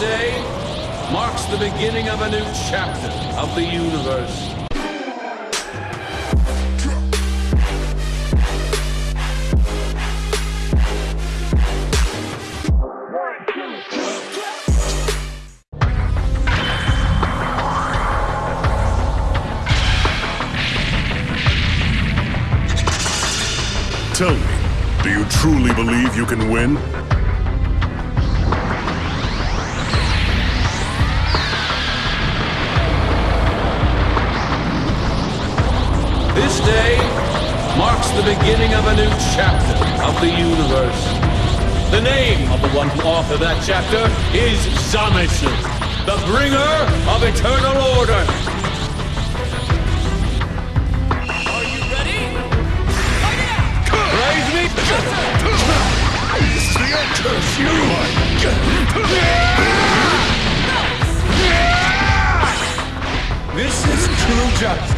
day marks the beginning of a new chapter of the universe. Tell me, do you truly believe you can win? This day marks the beginning of a new chapter of the universe. The name of the one who authored that chapter is Zamasu, the bringer of eternal order. Are you ready? Fight it out! Praise me! This is the! Curse you! This is true justice.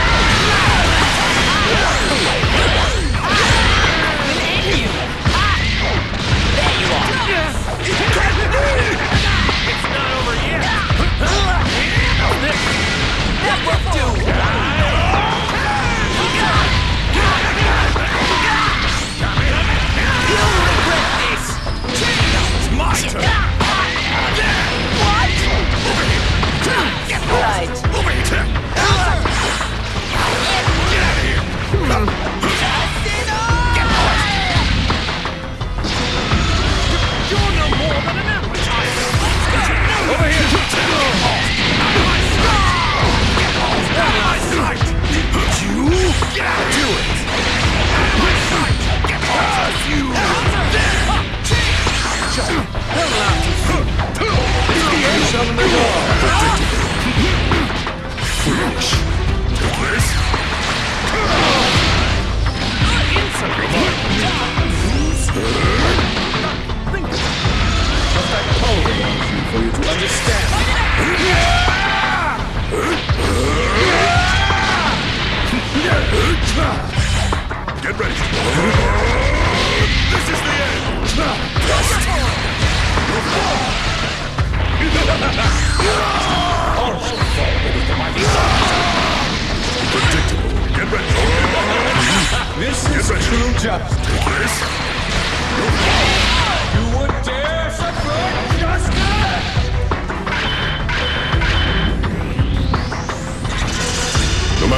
understand. Get ready! This is the end! Predictable. Get ready! This is ready. true justice.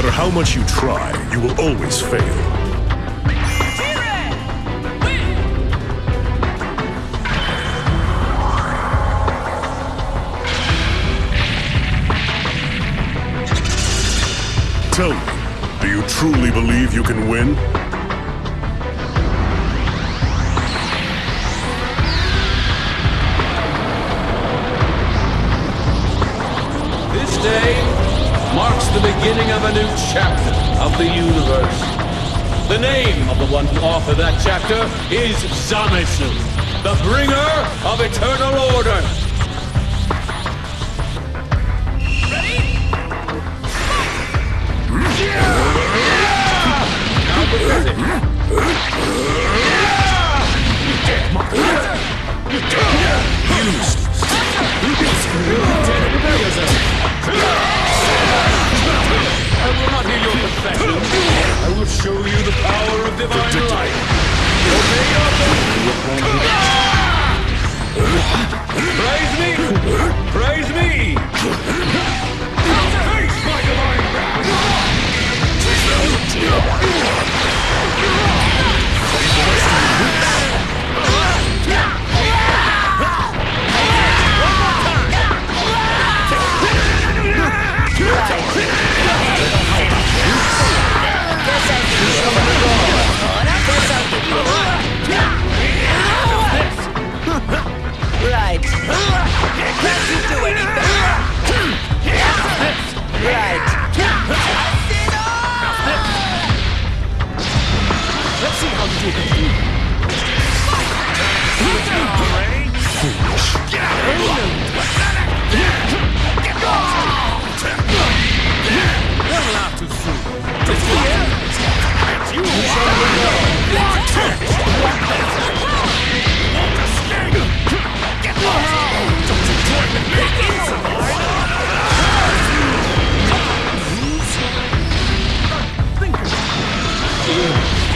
Matter how much you try, you will always fail. Tell me, do you truly believe you can win? This day the beginning of a new chapter of the universe. The name of the one who authored that chapter is Zamasu, the bringer of eternal order. Ready? Yeah! Now pathetic. I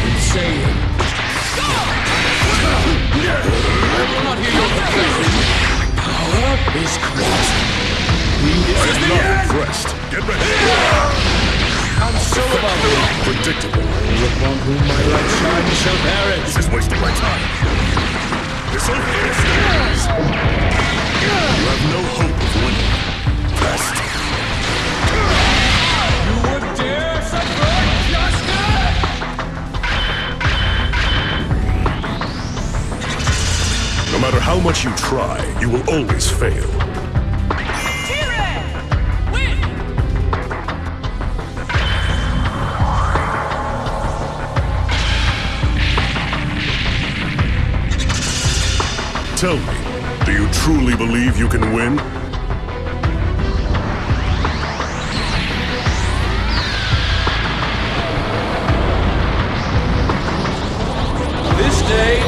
been. Stop! I will not hear your confession. Power is crossed. He is in love. Get ready. And so am I. Predictable. Those upon whom my light shines shall perish. This is wasting my time. This is. You much you try, you will always fail. Tell me, do you truly believe you can win? This day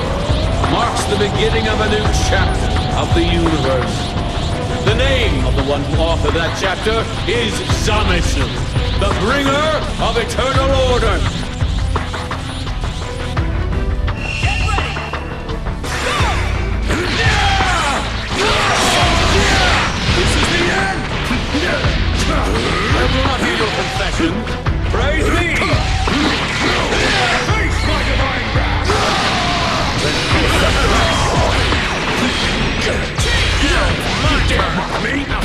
the beginning of a new chapter of the universe. The name of the one who authored that chapter is Zamasu, the bringer of eternal order. This is the end! I will not hear your confession. Praise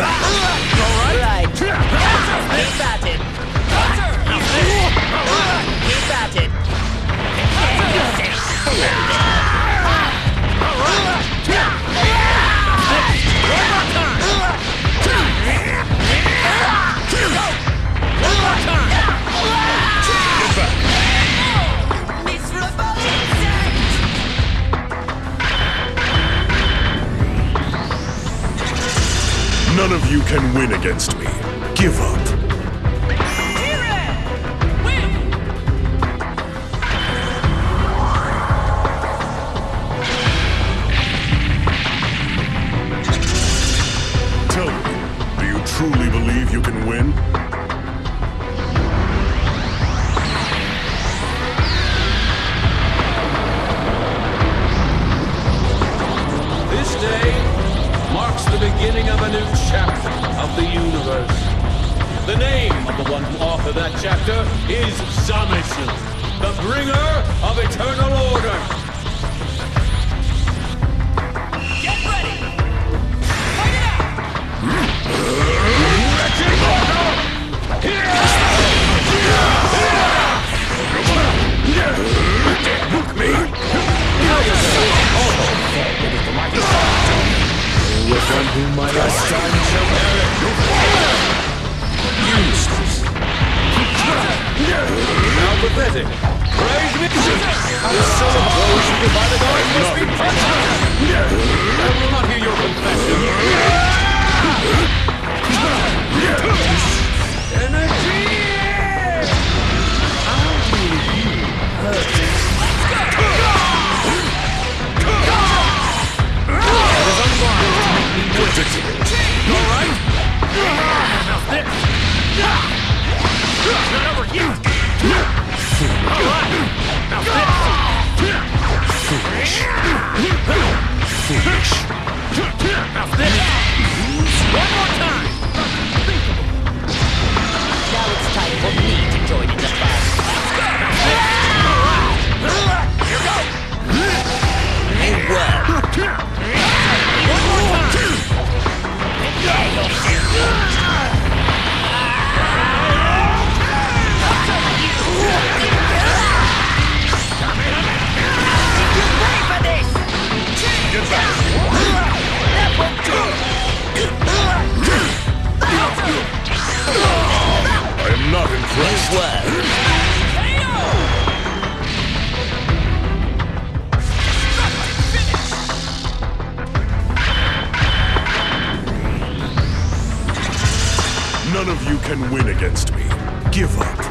Ah! Win against me. Give up. Do you truly believe you can win? This day marks the beginning of a new chapter the universe. The name of the one who authored that chapter is Zamasu, the bringer of eternal order. Not over yet! Alright! Now this! Foolish! Foolish! Now this! One more time! Now it's time for me! Can win against me. Give up.